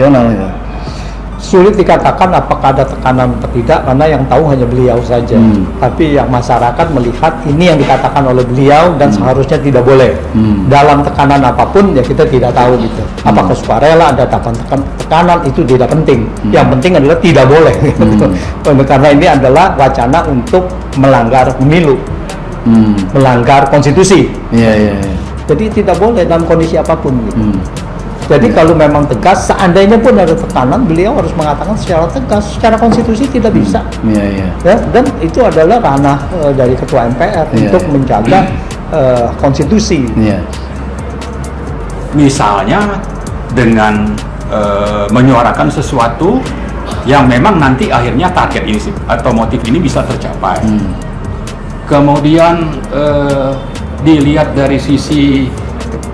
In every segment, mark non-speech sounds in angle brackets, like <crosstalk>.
Nasional ya. sulit dikatakan apakah ada tekanan atau tidak karena yang tahu hanya beliau saja. Hmm. Tapi yang masyarakat melihat ini yang dikatakan oleh beliau dan seharusnya tidak boleh. Hmm. Dalam tekanan apa pun ya kita tidak tahu gitu. Apakah sukarela ada tekan tekan- tekanan itu tidak penting. Yang penting adalah tidak boleh. gitu. <laughs> Karena ini adalah wacana untuk melanggar pemilu, Hmm. melanggar konstitusi. Iya iya. iya. Jadi tidak boleh dalam kondisi apa pun gitu. Hmm. Jadi kalau memang tegas, seandainya pun ada tekanan, beliau harus mengatakan secara tegas, secara konstitusi tidak bisa. Iya iya. Ya, dan itu adalah ranah eh, dari ketua MPR Iya, untuk iya. menjaga eh, konstitusi. Iya. misalnya dengan eh, menyuarakan sesuatu yang memang nanti akhirnya target ini sih, atau motif ini bisa tercapai. Hmm. Kemudian eh, dilihat dari sisi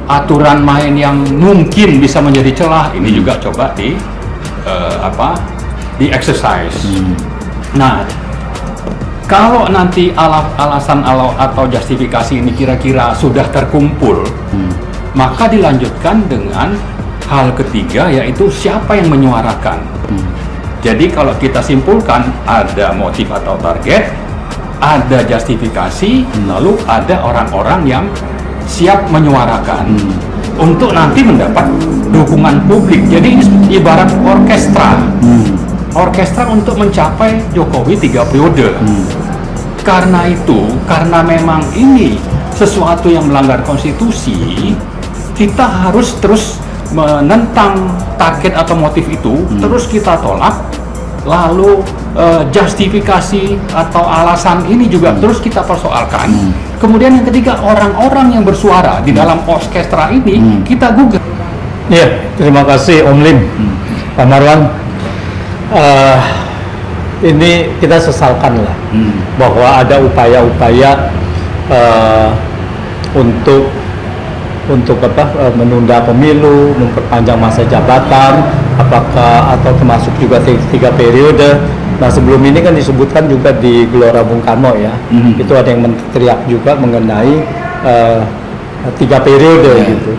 aturan main yang mungkin bisa menjadi celah, ini juga coba di eh, apa di exercise. Nah, kalau nanti ala- alasan ala- atau justifikasi ini kira-kira sudah terkumpul, maka dilanjutkan dengan hal ketiga yaitu siapa yang menyuarakan. Jadi kalau kita simpulkan ada motif atau target, ada justifikasi, lalu ada orang-orang yang siap menyuarakan untuk nanti mendapat dukungan publik. Jadi ini ibarat orkestra, orkestra untuk mencapai Jokowi tiga periode. Karena itu, karena memang ini sesuatu yang melanggar konstitusi, kita harus terus menentang target atau motif itu, terus kita tolak, lalu eh, justifikasi atau alasan ini juga terus kita persoalkan. Kemudian yang ketiga, orang-orang yang bersuara di dalam orkestra ini kita gugat. Iya, terima kasih Om Lim, Pak Marwan. Eh, ini kita sesalkan lah bahwa ada upaya-upaya eh, untuk untuk apa eh, menunda pemilu, memperpanjang masa jabatan, apakah atau termasuk juga ti- tiga periode. Nah sebelum ini kan disebutkan juga di Gelora Bung Karno ya, Mhm. itu ada yang teriak juga mengenai eh, tiga periode gitu.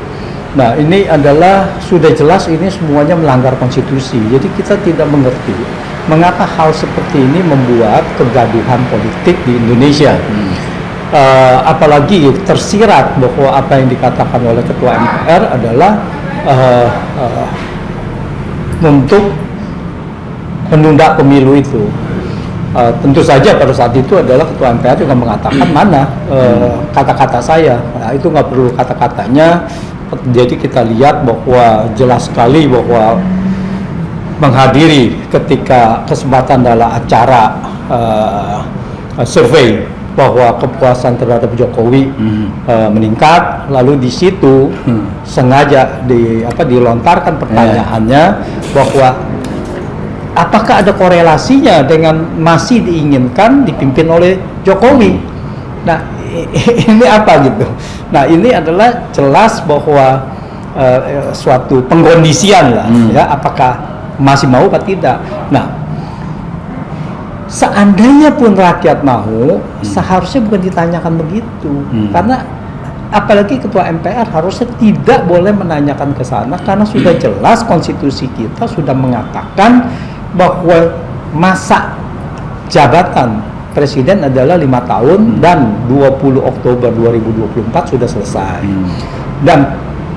Nah ini adalah sudah jelas ini semuanya melanggar konstitusi. Jadi kita tidak mengerti mengapa hal seperti ini membuat kegaduhan politik di Indonesia. Eh, apalagi tersirat bahwa apa yang dikatakan oleh ketua MPR adalah eh, eh, untuk menunda pemilu itu. Eh, tentu saja pada saat itu adalah ketua MPR juga mengatakan mana eh, kata-kata saya. Nah, itu nggak perlu kata-katanya. Jadi kita lihat bahwa jelas sekali bahwa menghadiri ketika kesempatan dalam acara eh, survei bahwa kepuasan terhadap Jokowi eh, meningkat lalu di situ sengaja di apa dilontarkan pertanyaannya bahwa apakah ada korelasinya dengan masih diinginkan dipimpin oleh Jokowi? Nah ini apa gitu? Nah ini adalah jelas bahwa eh, suatu pengkondisian lah ya apakah masih mau atau tidak. Nah seandainya pun rakyat mau seharusnya bukan ditanyakan begitu. Karena apalagi ketua MPR harusnya tidak boleh menanyakan ke sana karena sudah <clears throat> jelas konstitusi kita sudah mengatakan bahwa masa jabatan presiden adalah lima tahun dan 20 Oktober 2024 sudah selesai. Dan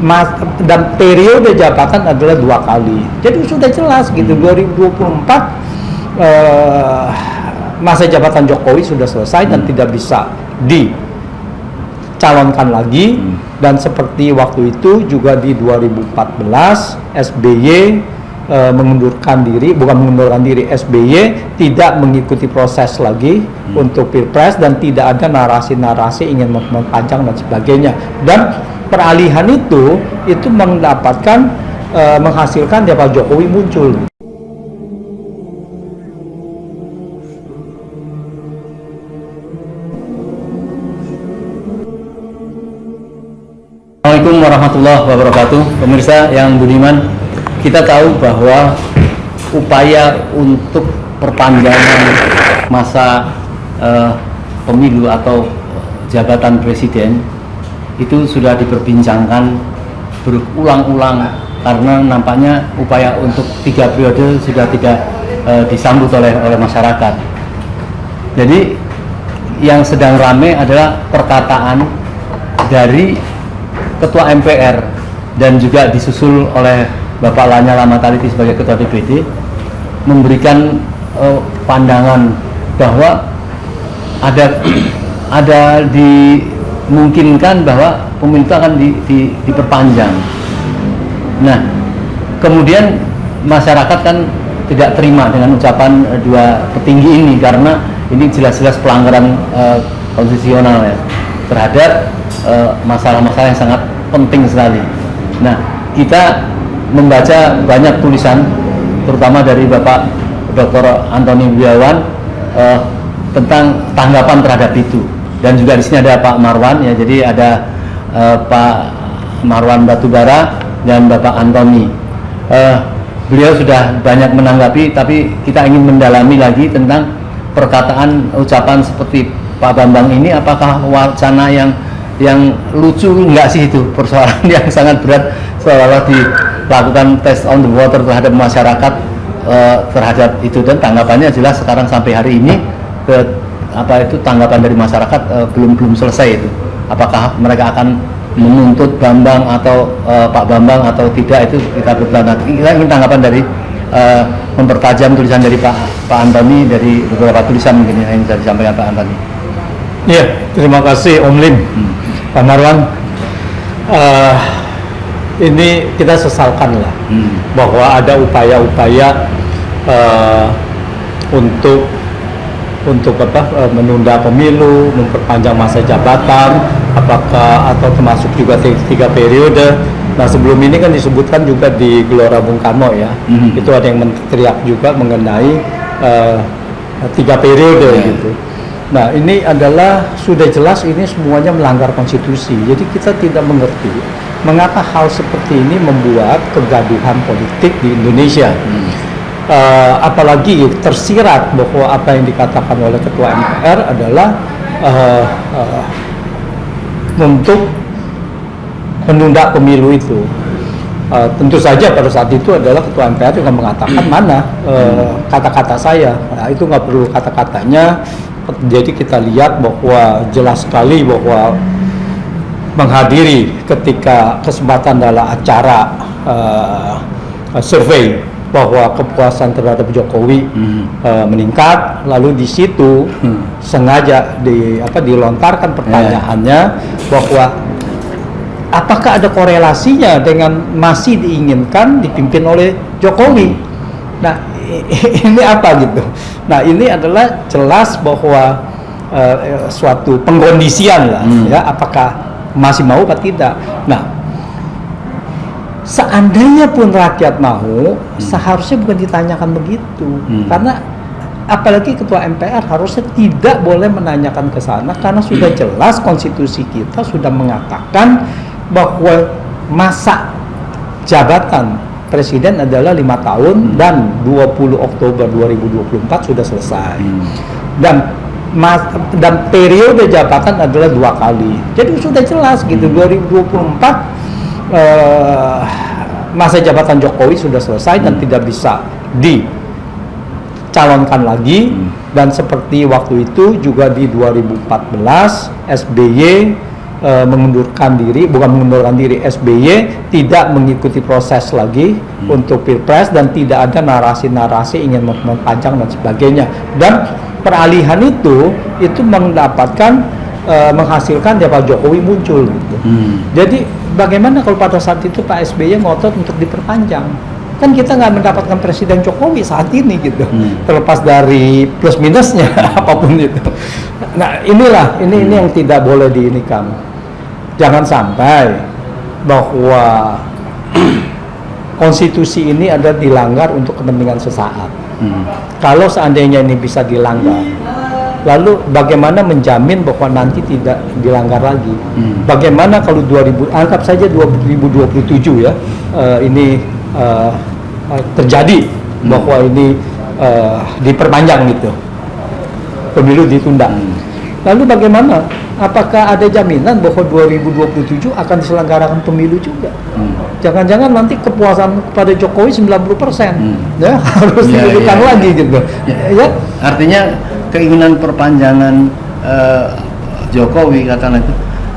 mas- dan periode jabatan adalah dua kali. Jadi sudah jelas gitu 2024 eh, masa jabatan Jokowi sudah selesai dan tidak bisa dicalonkan lagi. Dan seperti waktu itu juga di 2014 SBY eh, mengundurkan diri bukan mengundurkan diri SBY tidak mengikuti proses lagi untuk pilpres dan tidak ada narasi-narasi ingin mem- mempanjang dan sebagainya. Dan peralihan itu itu mendapatkan eh, menghasilkan dia Pak Jokowi muncul. Assalamualaikum warahmatullahi wabarakatuh. Pemirsa yang budiman, kita tahu bahwa upaya untuk perpanjangan masa eh, pemilu atau jabatan presiden itu sudah diperbincangkan berulang-ulang karena nampaknya upaya untuk tiga periode sudah tidak eh, disambut oleh oleh masyarakat. Jadi yang sedang ramai adalah perkataan dari Ketua MPR dan juga disusul oleh Bapak Lanyala Mataliti sebagai Ketua DPD memberikan eh, pandangan bahwa ada <clears throat> ada dimungkinkan bahwa pemilu itu akan di, di, diperpanjang. Nah, kemudian masyarakat kan tidak terima dengan ucapan eh, dua petinggi ini karena ini jelas-jelas pelanggaran eh, konstitusional ya terhadap masalah-masalah yang sangat penting sekali. Nah, kita membaca banyak tulisan terutama dari Bapak Dr. Antoni Wiawan eh, tentang tanggapan terhadap itu. Dan juga di sini ada Pak Marwan ya. Jadi ada eh, Pak Marwan Batubara dan Bapak Antoni Eh, beliau sudah banyak menanggapi tapi kita ingin mendalami lagi tentang perkataan ucapan seperti Pak Bambang ini apakah wacana yang yang lucu? Enggak sih itu persoalan <laughs> yang sangat berat seolah-olah dilakukan test on the water terhadap masyarakat eh, terhadap itu. Dan tanggapannya jelas sekarang sampai hari ini ke apa itu tanggapan dari masyarakat eh, belum belum selesai itu. Apakah mereka akan menuntut Bambang atau eh, Pak Bambang atau tidak itu kita bertanya kita ingin tanggapan dari eh, mempertajam tulisan dari Pak Pak Antoni dari beberapa tulisan mungkin yang bisa disampaikan Pak Antoni. Iya, terima kasih Om Lim, Pak Marwan. Eh, ini kita sesalkan lah Hmm. bahwa ada upaya-upaya eh, untuk untuk apa eh, menunda pemilu, memperpanjang masa jabatan, apakah atau termasuk juga ti- tiga periode. Nah sebelum ini kan disebutkan juga di Gelora Bung Karno ya, Mhm. itu ada yang teriak juga mengenai eh, tiga periode Ya. gitu. Nah ini adalah sudah jelas ini semuanya melanggar konstitusi. Jadi kita tidak mengerti mengapa hal seperti ini membuat kegaduhan politik di Indonesia. Eh, apalagi tersirat bahwa apa yang dikatakan oleh Ketua MPR adalah eh, eh, untuk menunda pemilu itu. Eh, tentu saja pada saat itu adalah ketua MPR juga mengatakan mana eh, kata-kata saya. Nah, itu nggak perlu kata-katanya. Jadi kita lihat bahwa jelas sekali bahwa menghadiri ketika kesempatan dalam acara eh, survei bahwa kepuasan terhadap Jokowi Hmm. eh, meningkat lalu di situ Hmm. sengaja di apa dilontarkan pertanyaannya bahwa apakah ada korelasinya dengan masih diinginkan dipimpin oleh Jokowi nah i- <laughs> ini apa gitu nah ini adalah jelas bahwa eh, suatu pengkondisian lah Hmm. ya apakah masih mau atau tidak. Nah seandainya pun rakyat mau seharusnya bukan ditanyakan begitu. Hmm. karena apalagi ketua MPR harusnya tidak boleh menanyakan ke sana karena sudah jelas konstitusi kita sudah mengatakan bahwa masa jabatan presiden adalah lima tahun dan 20 Oktober 2024 sudah selesai. Hmm. dan mas, dan periode jabatan adalah dua kali. Jadi sudah jelas gitu 2024 eh, masa jabatan Jokowi sudah selesai dan tidak bisa dicalonkan lagi. Hmm. dan seperti waktu itu juga di 2014 SBY eh, mengundurkan diri bukan mengundurkan diri SBY tidak mengikuti proses lagi untuk pilpres dan tidak ada narasi-narasi ingin memperpanjang dan sebagainya. Dan peralihan itu itu mendapatkan eh, menghasilkan ya Pak Jokowi muncul gitu. Hmm. Jadi bagaimana kalau pada saat itu Pak SBY ngotot untuk diperpanjang? Kan kita nggak mendapatkan Presiden Jokowi saat ini gitu. Hmm. Terlepas dari plus minusnya <laughs> apa pun itu. Nah inilah ini ini yang tidak boleh diinikan. Jangan sampai bahwa <clears throat> konstitusi ini ada dilanggar untuk kepentingan sesaat. Hmm. Kalau seandainya ini bisa dilanggar, lalu bagaimana menjamin bahwa nanti tidak dilanggar lagi? Hmm. Bagaimana kalau 2000 anggap saja 2027 ya eh, ini eh, terjadi bahwa ini eh, diperpanjang gitu, pemilu ditunda. Hmm. Lalu bagaimana? Apakah ada jaminan bahwa 2027 akan diselenggarakan pemilu juga? Hmm. Jangan-jangan nanti kepuasan kepada Jokowi 90% Hmm. ya <laughs> harus Iya, iya, lagi iya. gitu. Ya. Ya, Artinya keinginan perpanjangan eh, Jokowi katakan itu,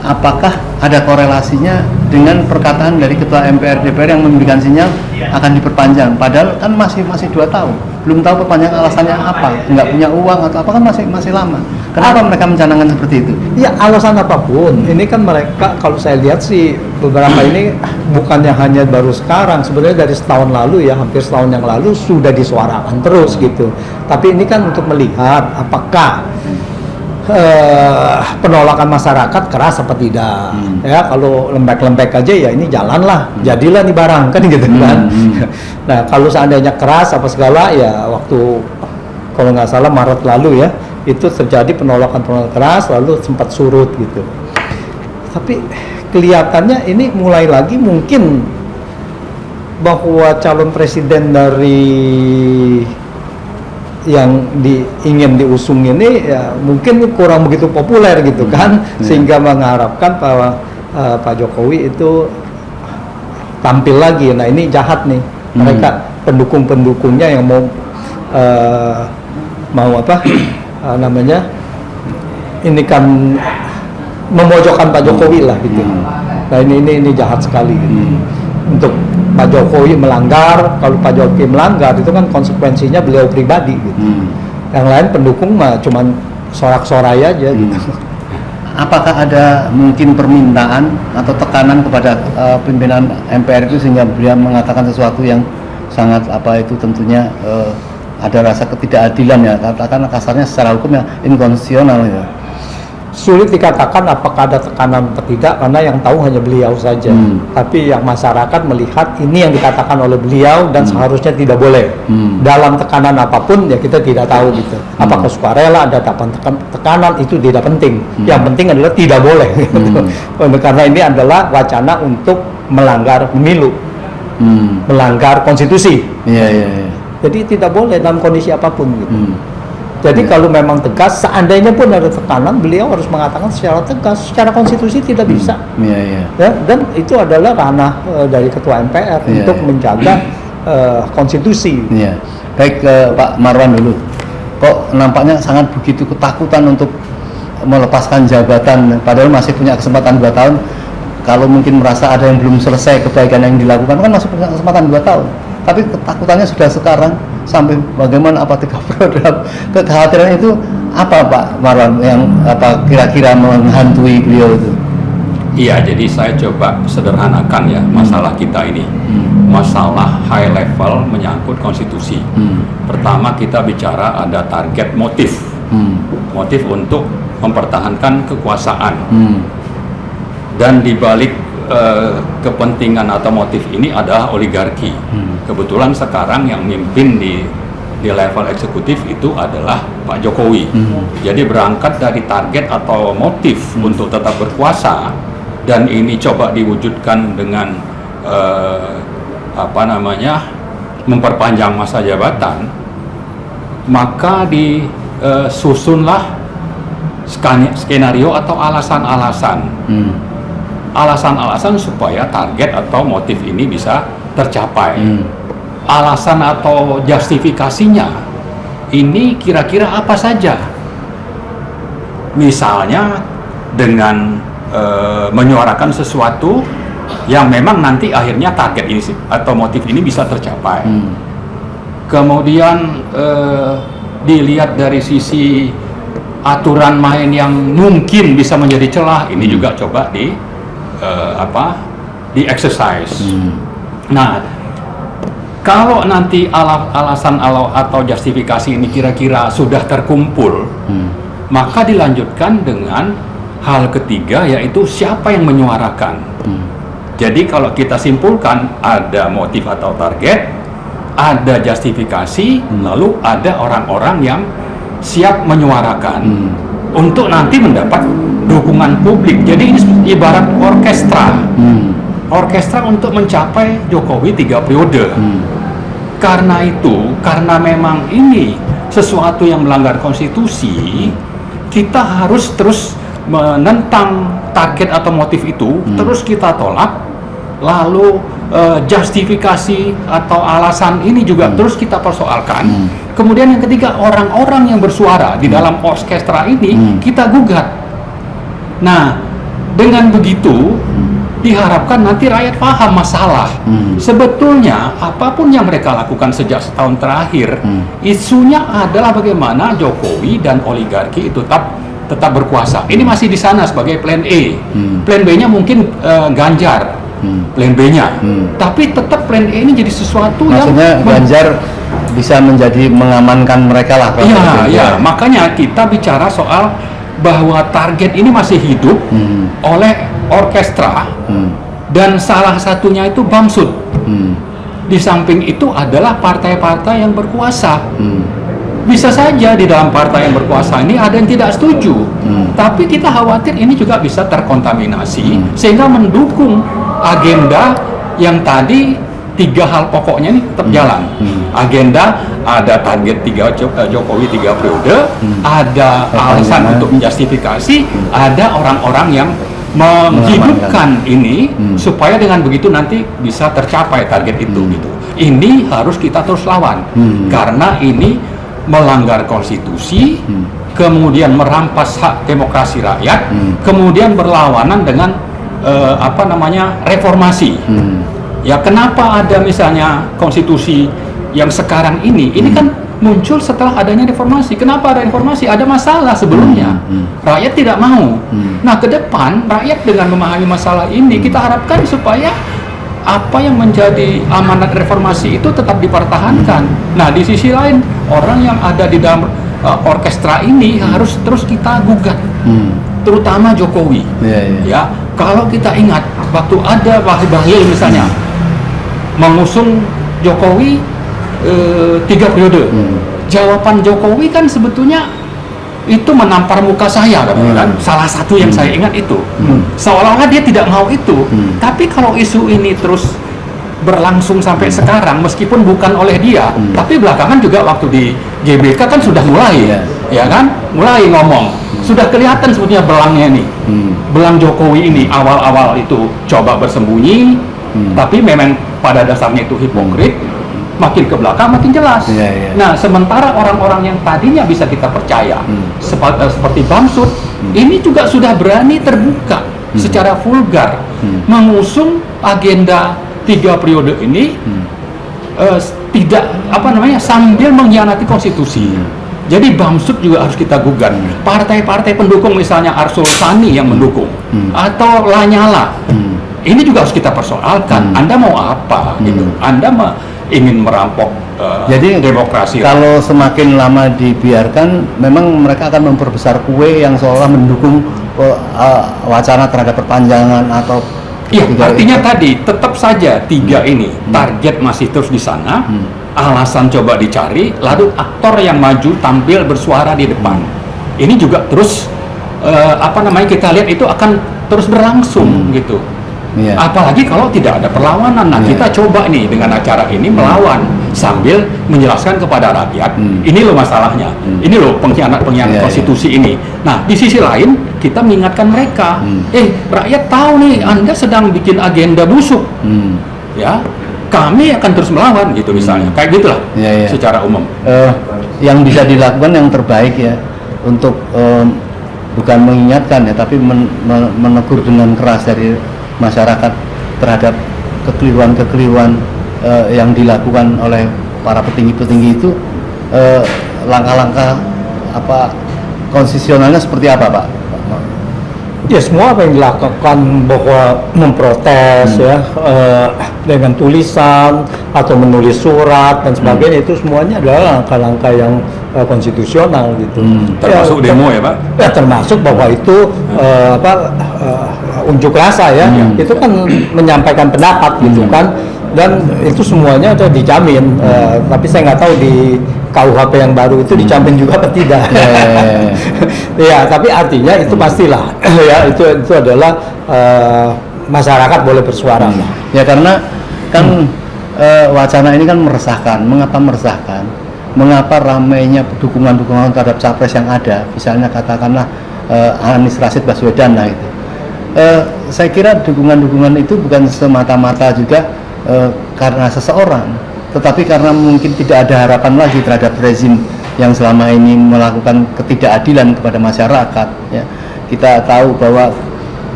apakah ada korelasinya dengan perkataan dari Ketua MPR DPR yang memberikan sinyal akan diperpanjang? Padahal kan masih masih dua tahun, belum tahu perpanjangan alasannya apa, nggak punya uang atau apa kan masih masih lama. Kenapa mereka mencanangkan seperti itu? Ya alasan apa pun, ini kan mereka kalau saya lihat sih beberapa ini bukannya hanya baru sekarang, sebenarnya dari setahun lalu ya hampir setahun yang lalu sudah disuarakan terus gitu. Tapi ini kan untuk melihat apakah eh, penolakan masyarakat keras apa tidak. Hmm. Ya kalau lembek-lembek aja ya ini jalanlah, jadilah nih barang kan gitu kan. hmm. <laughs> Nah kalau seandainya keras apa segala ya waktu kalau nggak salah Maret lalu ya itu terjadi penolakan-penolakan keras lalu sempat surut gitu. Tapi kelihatannya ini mulai lagi mungkin bahwa calon presiden dari yang di, ingin diusung ini ya mungkin kurang begitu populer gitu kan Hmm. sehingga mengharapkan bahwa eh, Pak Jokowi itu tampil lagi. Nah ini jahat nih Hmm. mereka pendukung-pendukungnya yang mau eh, mau apa <clears throat> eh, namanya ini kan memojokkan Pak Jokowi lah gitu. Hmm. Nah ini ini ini jahat sekali. Gitu. Hmm. Untuk Pak Jokowi melanggar, kalau Pak Jokowi melanggar itu kan konsekuensinya beliau pribadi gitu. Hmm. Yang lain pendukung mah cuman sorak-sorai aja gitu. Apakah ada mungkin permintaan atau tekanan kepada eh, pimpinan MPR itu sehingga beliau mengatakan sesuatu yang sangat apa itu tentunya eh, ada rasa ketidakadilan ya katakan kasarnya secara hukum ya inkonstitusional ya. Sulit dikatakan apakah ada tekanan atau tidak karena yang tahu hanya beliau saja. Hmm. Tapi yang masyarakat melihat ini yang dikatakan oleh beliau dan seharusnya tidak boleh. Hmm. Dalam tekanan apa pun ya kita tidak tahu gitu. Apakah sukarela ada tekan- tekanan itu tidak penting. Hmm. Yang penting adalah tidak boleh. <laughs> gitu. Hmm. Karena ini adalah wacana untuk melanggar pemilu, Hmm. melanggar konstitusi. Iya iya. iya. Jadi tidak boleh dalam kondisi apa pun gitu. Hmm. Jadi Ya. kalau memang tegas, seandainya pun ada tekanan, beliau harus mengatakan secara tegas, secara konstitusi tidak bisa. Iya iya. Ya, dan itu adalah ranah eh, dari ketua MPR Iya, untuk iya. menjaga <clears throat> eh, konstitusi. Iya. Baik ke Pak Marwan dulu. Kok nampaknya sangat begitu ketakutan untuk melepaskan jabatan padahal masih punya kesempatan dua tahun. Kalau mungkin merasa ada yang belum selesai kebaikan yang dilakukan kan masih punya kesempatan dua tahun. Tapi ketakutannya sudah sekarang sampai bagaimana apa tiga <laughs> periode kekhawatiran itu apa Pak Marwan yang apa kira-kira menghantui beliau itu? Iya, jadi saya coba sederhanakan ya masalah kita ini. Masalah high level menyangkut konstitusi. Hmm. Pertama kita bicara ada target motif. Hmm. Motif untuk mempertahankan kekuasaan. Hmm. Dan di balik eh, kepentingan atau motif ini adalah oligarki. Hmm. Kebetulan sekarang yang mimpin di di level eksekutif itu adalah Pak Jokowi. Hmm. Jadi berangkat dari target atau motif untuk tetap berkuasa dan ini coba diwujudkan dengan eh, apa namanya memperpanjang masa jabatan, maka disusunlah skani- skenario atau alasan-alasan Hmm. Alasan-alasan supaya target atau motif ini bisa tercapai. Hmm. Alasan atau justifikasinya ini kira-kira apa saja? Misalnya dengan eh, menyuarakan sesuatu yang memang nanti akhirnya target ini atau motif ini bisa tercapai. Hmm. Kemudian eh, dilihat dari sisi aturan main yang mungkin bisa menjadi celah, ini juga coba di eh, apa di exercise. Hmm. Nah, kalau nanti ala- alasan ala- atau justifikasi ini kira-kira sudah terkumpul, Hmm. maka dilanjutkan dengan hal ketiga yaitu siapa yang menyuarakan. Hmm. Jadi kalau kita simpulkan ada motif atau target, ada justifikasi, lalu ada orang-orang yang siap menyuarakan Hmm. Untuk nanti mendapat dukungan publik. Jadi ini ibarat orkestra, Hmm. orkestra untuk mencapai Jokowi tiga periode. Hmm. Karena itu, karena memang ini sesuatu yang melanggar konstitusi, kita harus terus menentang target atau motif itu, Hmm. terus kita tolak, lalu eh, justifikasi atau alasan ini juga terus kita persoalkan. Hmm. Kemudian yang ketiga orang-orang yang bersuara di dalam orkestra ini Hmm. kita gugat. Nah, dengan begitu diharapkan nanti rakyat paham masalah. Hmm. Sebetulnya apa pun yang mereka lakukan sejak setahun terakhir, Hmm. isunya adalah bagaimana Jokowi dan oligarki itu tetap tetap berkuasa. Ini masih di sana sebagai plan A. Hmm. Plan B-nya mungkin eh, Ganjar. Hmm. Plan B-nya. Hmm. Tapi tetap plan A ini jadi sesuatu Maksudnya yang Ganjar bisa menjadi mengamankan mereka lah. Iya, iya. Makanya kita bicara soal bahwa target ini masih hidup Hmm. oleh orkestra Hmm. dan salah satunya itu Bamsud. Hmm. Di samping itu adalah partai-partai yang berkuasa. Hmm. Bisa saja di dalam partai yang berkuasa ini ada yang tidak setuju, Hmm. tapi kita khawatir ini juga bisa terkontaminasi Hmm. sehingga mendukung agenda yang tadi tiga hal pokoknya ini tetap jalan. Hmm. Agenda ada target tiga eh, Jokowi tiga periode, Hmm. ada alasan Perpanjangan. untuk menjustifikasi, ada orang-orang yang menghidupkan ini Hmm. supaya dengan begitu nanti bisa tercapai target itu Hmm. gitu. Ini harus kita terus lawan Hmm. karena ini melanggar konstitusi, Hmm. kemudian merampas hak demokrasi rakyat, Hmm. kemudian berlawanan dengan eh, apa namanya reformasi. Hmm. Ya kenapa ada misalnya konstitusi yang sekarang ini? Ini Hmm. kan muncul setelah adanya reformasi. Kenapa ada reformasi? Ada masalah sebelumnya. Hmm, hmm. Rakyat tidak mau. Hmm. Nah, ke depan rakyat dengan memahami masalah ini kita harapkan supaya apa yang menjadi amanat reformasi itu tetap dipertahankan. Nah, di sisi lain orang yang ada di dalam uh, orkestra ini harus terus kita gugat, Hmm. terutama Jokowi. Iya, iya. Ya, kalau kita ingat waktu ada Wahid Bahlil misalnya mengusung Jokowi eh, tiga periode, Hmm. jawaban Jokowi kan sebetulnya itu menampar muka saya kan, Hmm. kan? salah satu yang saya ingat itu Hmm. seolah-olah dia tidak mau itu Hmm. tapi kalau isu ini terus berlangsung sampai sekarang meskipun bukan oleh dia Hmm. tapi belakangan juga waktu di GBK kan sudah mulai Iya. ya kan mulai ngomong sudah kelihatan sebetulnya belangnya nih Hmm. belang Jokowi ini awal-awal itu coba bersembunyi, Hmm. tapi memang pada dasarnya itu hipokrit. Makin ke belakang makin jelas. Iya, iya. Nah, sementara orang-orang yang tadinya bisa kita percaya, Hmm. sepa- eh, seperti Bamsud, ini juga sudah berani terbuka secara vulgar Hmm. mengusung agenda tiga periode ini Hmm. eh, tidak apa namanya sambil mengkhianati konstitusi. Jadi Bamsud juga harus kita gugat. Partai-partai pendukung misalnya Arsul Sani yang mendukung Hmm. atau Lanyala. Hmm. Ini juga harus kita persoalkan. Hmm. Anda mau apa gitu? Hmm. Anda me- ingin merampok eh, Jadi demokrasi. Kalau semakin lama dibiarkan, memang mereka akan memperbesar kue yang seolah mendukung uh, uh, wacana terhadap perpanjangan atau Iya, tiga- artinya tadi tetap saja tiga ini target masih terus di sana. Hmm. Alasan coba dicari, lalu aktor yang maju tampil bersuara di depan. Ini juga terus eh, apa namanya kita lihat itu akan terus berlangsung gitu. Iya. Apalagi kalau tidak ada perlawanan. Nah, Iya. kita coba nih dengan acara ini melawan sambil menjelaskan kepada rakyat, Hmm. ini loh masalahnya. Hmm. Ini loh pengkhianat-pengkhianat Iya, konstitusi ini. Nah, di sisi lain kita mengingatkan mereka, Hmm. eh rakyat tahu nih Anda sedang bikin agenda busuk, Hmm. ya. Kami akan terus melawan gitu misalnya. Kayak gitulah Iya, iya. secara umum. Eh, yang bisa dilakukan yang terbaik ya untuk em, bukan mengingatkan ya tapi men- men- menegur dengan keras dari masyarakat terhadap kekeliruan-kekeliruan eh, yang dilakukan oleh para petinggi-petinggi itu eh, langkah-langkah apa konstitusionalnya seperti apa pak? Ya semua apa yang dilakukan bahwa memprotes Hmm. ya eh, dengan tulisan atau menulis surat dan sebagainya itu semuanya adalah langkah-langkah yang eh, konstitusional gitu. Hmm. Termasuk Ya, demo ya, Pak? Ya termasuk bahwa itu eh, apa eh, unjuk rasa ya, Hmm. itu kan menyampaikan pendapat gitu Hmm. kan dan itu semuanya sudah dijamin. Eh, tapi saya nggak tahu di KUHP yang baru itu dijamin juga apa tidak. Ya, ya, ya, ya. ya, tapi artinya itu pastilah <clears throat> ya itu itu adalah eh, masyarakat boleh bersuara lah. Ya karena kan eh, wacana ini kan meresahkan. Mengapa meresahkan? mengapa ramainya dukungan-dukungan terhadap capres yang ada, misalnya katakanlah eh, Anies Rashid Baswedan lah itu. Eh, saya kira dukungan-dukungan itu bukan semata-mata juga eh, karena seseorang, tetapi karena mungkin tidak ada harapan lagi terhadap rezim yang selama ini melakukan ketidakadilan kepada masyarakat. Ya. Kita tahu bahwa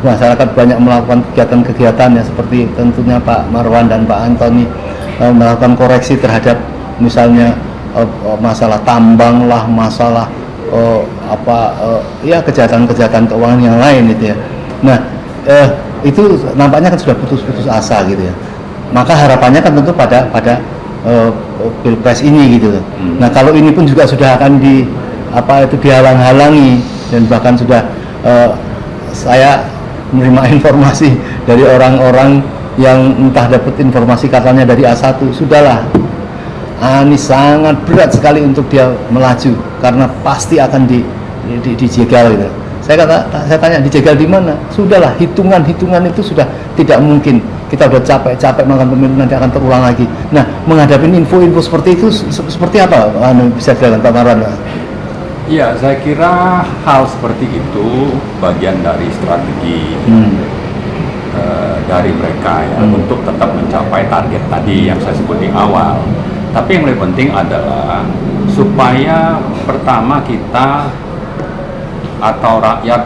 masyarakat banyak melakukan kegiatan-kegiatan ya seperti tentunya Pak Marwan dan Pak Antoni eh, melakukan koreksi terhadap misalnya eh, masalah tambang lah, masalah apa ya kejahatan-kejahatan keuangan yang lain itu ya. Nah, eh, itu nampaknya kan sudah putus-putus asa gitu ya. Maka harapannya kan tentu pada pada eh, pilpres ini gitu. Hmm. Nah, kalau ini pun juga sudah akan di apa itu dihalang-halangi dan bahkan sudah eh, saya menerima <laughs> informasi dari orang-orang yang entah dapat informasi katanya dari A1 sudahlah Anies sangat berat sekali untuk dia melaju karena pasti akan di, di, di dijegal gitu. Saya kata saya tanya dijegal di mana? Sudahlah hitungan-hitungan itu sudah tidak mungkin. Kita udah capek-capek makan pemilu nanti akan terulang lagi. Nah, menghadapi info-info seperti itu se- seperti apa? Anu bisa dilakukan Pak Marwan? Ya, saya kira hal seperti itu bagian dari strategi Hmm. eh, dari mereka ya Hmm. untuk tetap mencapai target tadi yang saya sebut di awal. Tapi yang lebih penting adalah supaya pertama kita atau rakyat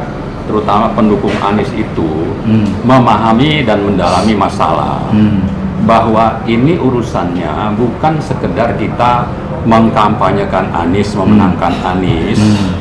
terutama pendukung Anies itu Hmm. memahami dan mendalami masalah Hmm. bahwa ini urusannya bukan sekedar kita mengkampanyekan Anies, memenangkan Anies, Hmm.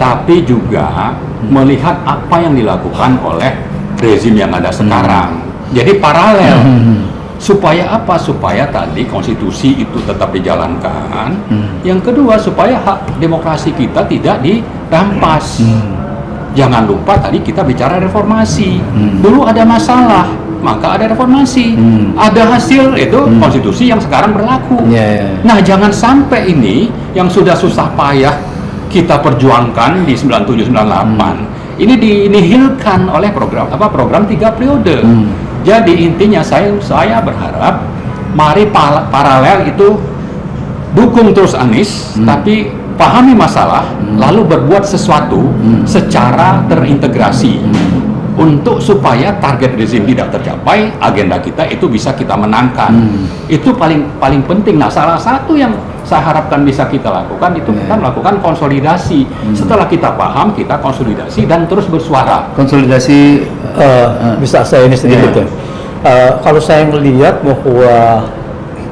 tapi juga melihat apa yang dilakukan oleh rezim yang ada sekarang. Jadi paralel. Hmm. Supaya apa? Supaya tadi konstitusi itu tetap dijalankan. Hmm. Yang kedua supaya hak demokrasi kita tidak dirampas. Hmm. Jangan lupa tadi kita bicara reformasi. Hmm. Dulu ada masalah, maka ada reformasi. Hmm. Ada hasil itu Hmm. konstitusi yang sekarang berlaku. Ya, ya, ya. Nah, jangan sampai ini yang sudah susah payah kita perjuangkan di 97 98 ini dinihilkan oleh program apa program tiga periode. Hmm. Jadi intinya saya saya berharap mari paralel itu dukung terus Anies Hmm. tapi pahami masalah lalu berbuat sesuatu Hmm. secara terintegrasi untuk supaya target rezim tidak tercapai agenda kita itu bisa kita menangkan Hmm. itu paling paling penting nah salah satu yang saya harapkan bisa kita lakukan itu Ya. kita melakukan konsolidasi Hmm. setelah kita paham kita konsolidasi dan terus bersuara Konsolidasi Eh, bisa saya ini sedikit Iya. ya. Eh, kalau saya melihat bahwa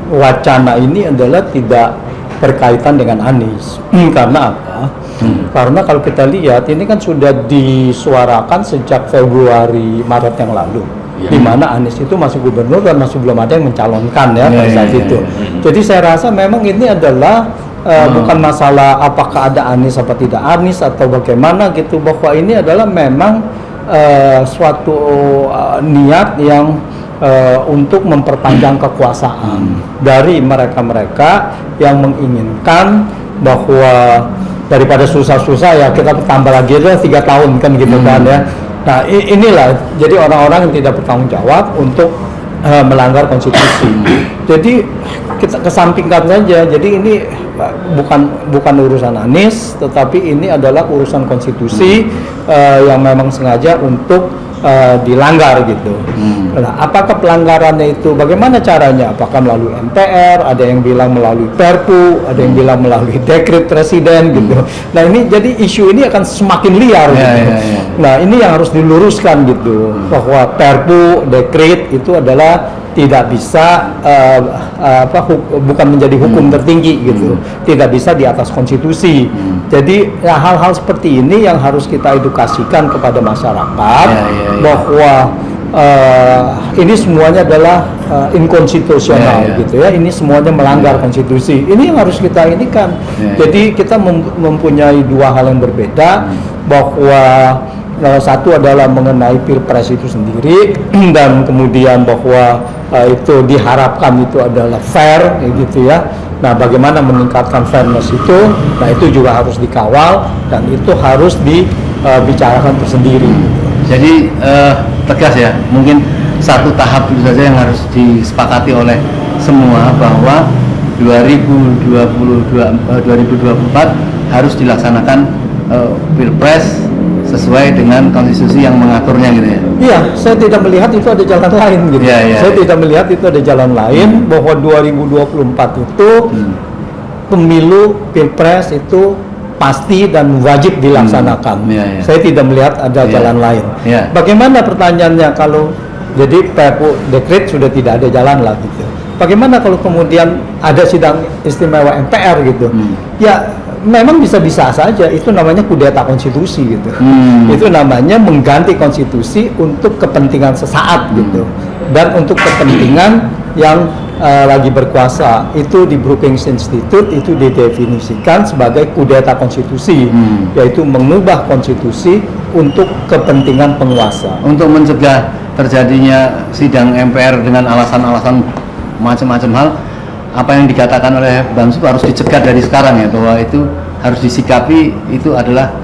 wacana ini adalah tidak berkaitan dengan Anies. Karena apa? Hmm. Karena kalau kita lihat ini kan sudah disuarakan sejak Februari Maret yang lalu. Iya. Di mana Anies itu masih gubernur dan masih belum ada yang mencalonkan ya Iya, pada saat iya, itu. iya, iya. Jadi saya rasa memang ini adalah eh, Hmm. bukan masalah apakah ada Anies apa tidak Anies atau bagaimana gitu bahwa ini adalah memang eh, suatu eh, niat yang eh, untuk memperpanjang kekuasaan dari mereka-mereka yang menginginkan bahwa daripada susah-susah ya kita tambah lagi aja tiga tahun kan gitu kan ya. Nah inilah jadi orang-orang yang tidak bertanggung jawab untuk eh, melanggar konstitusi. Jadi kita kesampingkan saja. Jadi ini eh, bukan bukan urusan Anies, tetapi ini adalah urusan konstitusi eh, yang memang sengaja untuk eh, dilanggar gitu. Hmm. Nah, apakah pelanggarannya itu bagaimana caranya? Apakah melalui MPR? Ada yang bilang melalui Perpu, ada yang bilang melalui dekret presiden gitu. Nah ini jadi isu ini akan semakin liar. Ya, gitu. ya, ya. Nah ini yang harus diluruskan gitu bahwa Perpu, dekret itu adalah tidak bisa eh, apa bukan menjadi hukum tertinggi gitu, tidak bisa di atas konstitusi. Jadi ya, hal-hal seperti ini yang harus kita edukasikan kepada masyarakat Ya, ya, ya. bahwa eh, ini semuanya adalah eh, inkonstitusional Ya, ya. gitu ya. Ini semuanya melanggar konstitusi. Ini yang harus kita ini kan. Ya, ya. Jadi kita mem- mempunyai dua hal yang berbeda bahwa eh, satu adalah mengenai pilpres itu sendiri <clears throat> dan kemudian bahwa eh, itu diharapkan itu adalah fair gitu ya. Nah, bagaimana meningkatkan fairness itu? Nah, itu juga harus dikawal dan itu harus dibicarakan tersendiri. Jadi eh, tegas ya, mungkin satu tahap itu saja yang harus disepakati oleh semua bahwa 2022 eh, 2024 harus dilaksanakan eh, pilpres sesuai dengan konstitusi yang mengaturnya gitu ya. Iya, saya tidak melihat itu ada jalan lain gitu. Iya, iya, saya iya. tidak melihat itu ada jalan lain bahwa 2024 itu Hmm. pemilu pilpres itu pasti dan wajib dilaksanakan. Hmm, iya, iya. Saya tidak melihat ada Iya. jalan lain. Iya. Bagaimana pertanyaannya kalau jadi Perpu dekret sudah tidak ada jalan lah gitu. Bagaimana kalau kemudian ada sidang istimewa MPR gitu? Hmm. Ya memang bisa-bisa saja itu namanya kudeta konstitusi gitu. Hmm. Itu namanya mengganti konstitusi untuk kepentingan sesaat gitu. Dan untuk kepentingan yang eh, lagi berkuasa itu di Brookings Institute itu didefinisikan sebagai kudeta konstitusi Hmm. yaitu mengubah konstitusi untuk kepentingan penguasa. Untuk mencegah terjadinya sidang MPR dengan alasan-alasan macam-macam hal, apa yang dikatakan oleh Bamsu harus dicegah dari sekarang ya bahwa itu harus disikapi itu adalah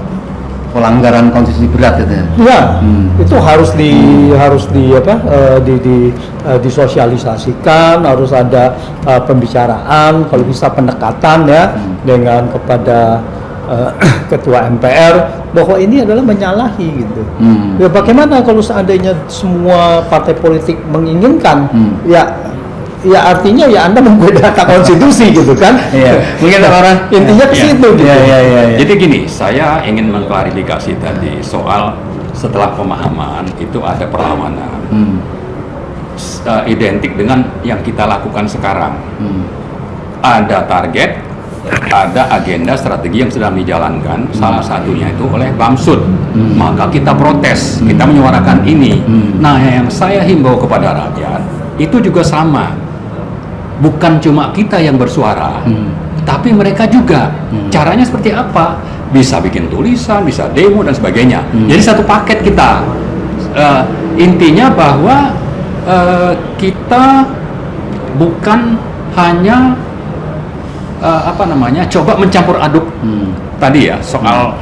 pelanggaran konstitusi berat gitu ya. Ya, Hmm. itu harus di harus di apa eh, di, di eh, disosialisasikan, harus ada eh, pembicaraan, kalau bisa pendekatan ya Hmm. dengan kepada eh, <clears throat> ketua MPR bahwa ini adalah menyalahi gitu. Hmm. Ya bagaimana kalau seandainya semua partai politik menginginkan Hmm. ya ya artinya ya Anda menggunakan konstitusi gitu kan. Iya. Mungkin orang <laughs> intinya ke Iya. situ gitu. Iya, iya, iya, iya. Jadi gini, saya ingin mengklarifikasi tadi soal setelah pemahaman itu ada perlawanan Hmm. Eh, identik dengan yang kita lakukan sekarang. Hmm. Ada target, ada agenda strategi yang sedang dijalankan. Salah satunya itu oleh Bamsud. Hmm. Maka kita protes, kita menyuarakan ini. Hmm. Nah, yang saya himbau kepada rakyat itu juga sama. Bukan cuma kita yang bersuara, Hmm. tapi mereka juga. Hmm. Caranya seperti apa? Bisa bikin tulisan, bisa demo dan sebagainya. Hmm. Jadi satu paket kita. Eh, intinya bahwa eh, kita bukan hanya eh, apa namanya coba mencampur aduk Hmm. tadi ya soal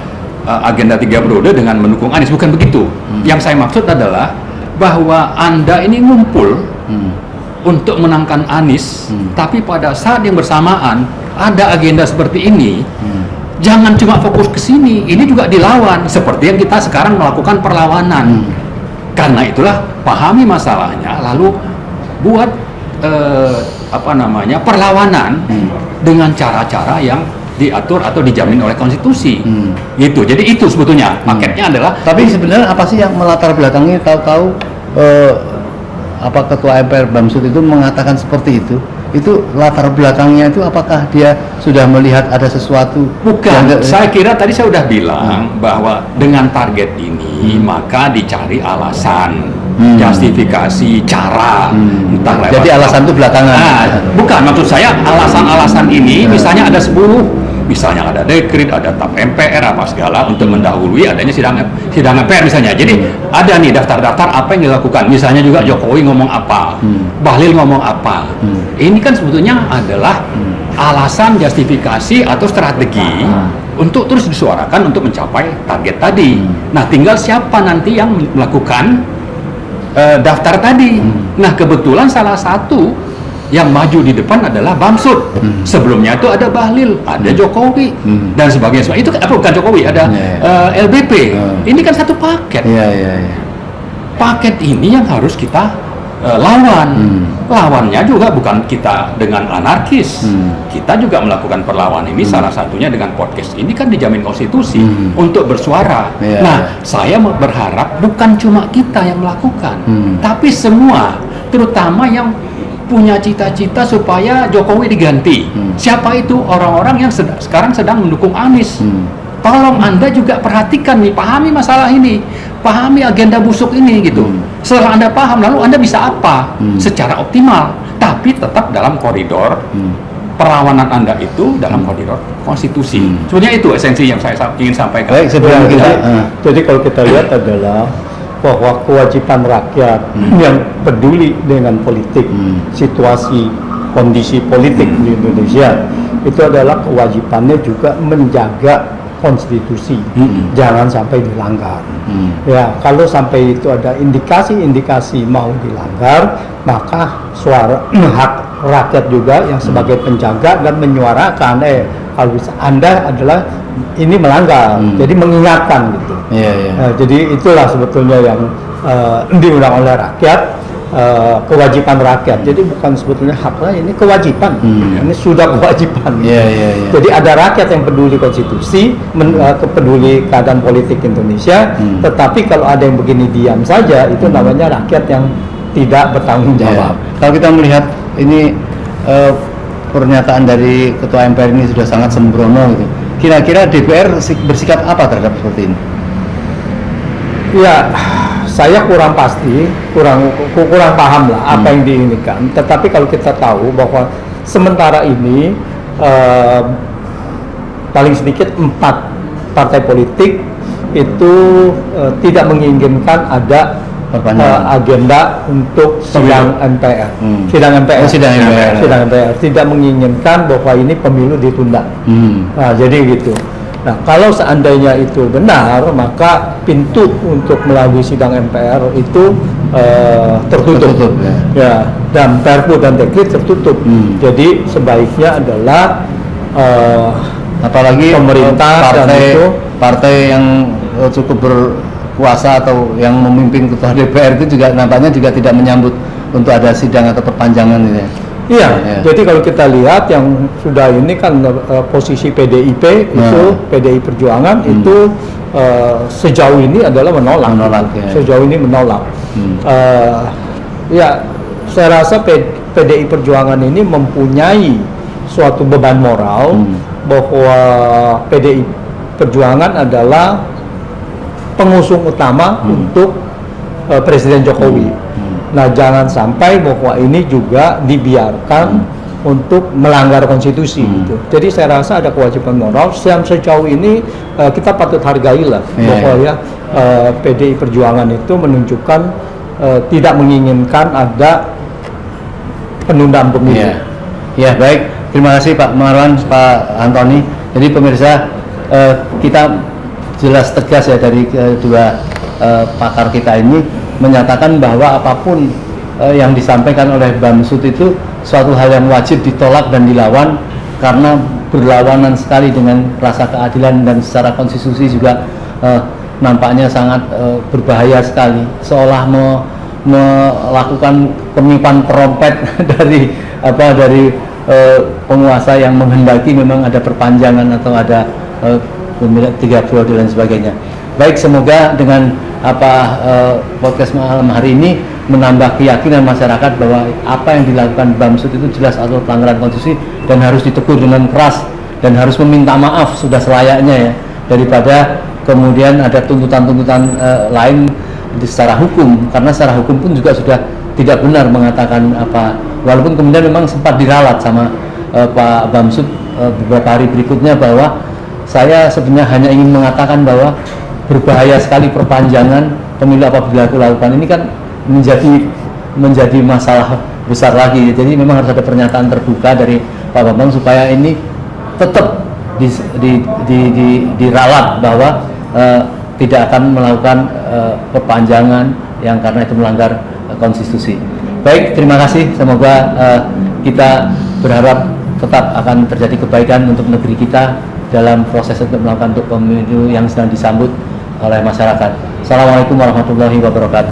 eh, agenda tiga periode dengan mendukung Anies bukan begitu. Hmm. Yang saya maksud adalah bahwa anda ini ngumpul Hmm. Untuk menangkan Anies, Hmm. tapi pada saat yang bersamaan ada agenda seperti ini, Hmm. jangan cuma fokus ke sini, ini juga dilawan seperti yang kita sekarang melakukan perlawanan. Hmm. Karena itulah pahami masalahnya, lalu buat eh, apa namanya perlawanan Hmm. dengan cara-cara yang diatur atau dijamin oleh konstitusi. Hmm. Gitu. Jadi itu sebetulnya paketnya adalah Tapi sebenarnya apa sih yang melatar belakangi tahu-tahu eh, apa ketua MPR Bamsud itu mengatakan seperti itu? Itu latar belakangnya itu apakah dia sudah melihat ada sesuatu? Bukan, yang- saya kira tadi saya sudah bilang bahwa dengan target ini maka dicari alasan, Hmm. justifikasi, cara, Hmm. entah lewat Jadi alasan itu belakangan. Nah, bukan maksud saya alasan-alasan ini misalnya ada 10 misalnya ada dekrit, ada tap MPR apa segala untuk mendahului adanya sidang sidang MPR misalnya. Jadi ada nih daftar-daftar apa yang dilakukan. Misalnya juga Jokowi ngomong apa, Hmm. Bahlil ngomong apa. Hmm. Ini kan sebetulnya adalah Hmm. alasan justifikasi atau strategi Hmm. untuk terus disuarakan untuk mencapai target tadi. Hmm. Nah, tinggal siapa nanti yang melakukan eh, daftar tadi. Hmm. Nah, kebetulan salah satu yang maju di depan adalah Bamsud. Hmm. Sebelumnya itu ada Bahlil, ada Jokowi Hmm. dan sebagainya. Itu apa bukan Jokowi, ada Ya, eh, LBP. Hmm. Ini kan satu paket. Iya, iya, iya. Paket ini yang harus kita eh, lawan. Hmm. Lawannya juga bukan kita dengan anarkis. Hmm. Kita juga melakukan perlawanan ini salah satunya dengan podcast ini kan dijamin konstitusi Hmm. untuk bersuara. Iya, nah, iya. saya berharap bukan cuma kita yang melakukan, Hmm. tapi semua, terutama yang punya cita-cita supaya Jokowi diganti. Hmm. Siapa itu orang-orang yang sed- sekarang sedang mendukung Anies? Hmm. Tolong Anda juga perhatikan nih, pahami masalah ini, pahami agenda busuk ini gitu. Hmm. Setelah Anda paham, lalu Anda bisa apa Hmm. secara optimal, tapi tetap dalam koridor Hmm. perlawanan Anda itu dalam koridor konstitusi. Hmm. Sebenarnya itu esensi yang saya sa- ingin sampaikan. Baik, sebelum kita eh, jadi kalau kita lihat adalah bahwa kewajiban rakyat Hmm. yang peduli dengan politik, Hmm. situasi kondisi politik di Indonesia itu adalah kewajibannya juga menjaga konstitusi, Hmm. jangan sampai dilanggar. hmm. Ya, kalau sampai itu ada indikasi-indikasi mau dilanggar, maka suara <clears throat> hak rakyat juga yang sebagai penjaga dan menyuarakan eh kalau bisa Anda adalah ini melanggar. Hmm. Jadi mengingatkan gitu. Iya, iya. Nah, jadi itulah sebetulnya yang eh, diundang oleh rakyat eh, kewajiban rakyat. Jadi bukan sebetulnya haknya ini kewajiban. Hmm. Ini sudah kewajiban. Iya, iya, iya. Jadi ada rakyat yang peduli konstitusi, men, eh, peduli keadaan politik Indonesia, Hmm. tetapi kalau ada yang begini diam saja itu namanya rakyat yang tidak bertanggung jawab. Ya. Kalau kita melihat ini eh, pernyataan dari Ketua MPR ini sudah sangat sembrono gitu. Kira-kira DPR si- bersikap apa terhadap seperti ini? Ya, saya kurang pasti, kurang ku- kurang paham lah apa Hmm. yang diinginkan. Tetapi kalau kita tahu bahwa sementara ini eh, paling sedikit empat partai politik itu eh, tidak menginginkan ada Eh, agenda untuk sidang MPR. Hmm. Sidang MPR. Oh, sidang MPR. Sidang MPR tidak menginginkan bahwa ini pemilu ditunda. Hmm. Nah, jadi gitu. Nah, kalau seandainya itu benar, maka pintu untuk melalui sidang MPR itu eh, tertutup. Tertutup, ya. Ya, dan Perpu dan Dekret tertutup. Hmm. Jadi sebaiknya adalah eh, Apalagi Pemerintah eh, dan partai itu- partai yang cukup berkuasa atau yang memimpin ketua DPR itu juga nampaknya juga tidak menyambut untuk ada sidang atau perpanjangan gitu ya. Iya, Ya. jadi kalau kita lihat yang sudah ini kan eh, posisi PDIP itu Nah. PDI Perjuangan Hmm. itu eh, sejauh ini adalah menolak. Menolak, ya. Sejauh ini menolak. Hmm. Eh, ya, saya rasa PDI Perjuangan ini mempunyai suatu beban moral Hmm. bahwa PDI Perjuangan adalah pengusung utama Hmm. untuk eh, Presiden Jokowi. Hmm. Nah, jangan sampai bahwa ini juga dibiarkan untuk melanggar konstitusi Hmm. gitu. Jadi saya rasa ada kewajiban moral yang sejauh ini eh, kita patut hargailah Iya, bahwa ya eh, PDI Perjuangan itu menunjukkan eh, tidak menginginkan ada penundaan pemilu. Iya. Ya baik, terima kasih Pak Marwan, Pak Antoni. Jadi pemirsa kita jelas tegas ya dari kedua eh, pakar kita ini menyatakan bahwa apa pun eh, yang disampaikan oleh Bamsud itu suatu hal yang wajib ditolak dan dilawan karena berlawanan sekali dengan rasa keadilan dan secara konstitusi juga eh, nampaknya sangat berbahaya sekali. Seolah me- melakukan penipuan perompet <laughs> dari apa dari penguasa yang menghendaki memang ada perpanjangan atau ada tiga periode dan sebagainya. Baik, semoga dengan apa eh, podcast malam hari ini menambah keyakinan masyarakat bahwa apa yang dilakukan Bamsud itu jelas atau pelanggaran konstitusi dan harus ditegur dengan keras dan harus meminta maaf sudah selayaknya ya. Daripada kemudian ada tuntutan-tuntutan eh, lain secara hukum. Karena secara hukum pun juga sudah tidak benar mengatakan apa. Walaupun kemudian memang sempat diralat sama eh, Pak Bamsud eh, beberapa hari berikutnya bahwa saya sebenarnya hanya ingin mengatakan bahwa berbahaya sekali perpanjangan pemilu apabila dilakukan ini kan menjadi menjadi masalah besar lagi jadi memang harus ada pernyataan terbuka dari Pak Bambang supaya ini tetap di, di, di, di, diralat bahwa eh, tidak akan melakukan eh, perpanjangan yang karena itu melanggar eh, konstitusi. Baik, terima kasih. Semoga eh, kita berharap tetap akan terjadi kebaikan untuk negeri kita dalam proses untuk melakukan untuk pemilu yang sedang disambut oleh masyarakat. Assalamualaikum warahmatullahi wabarakatuh.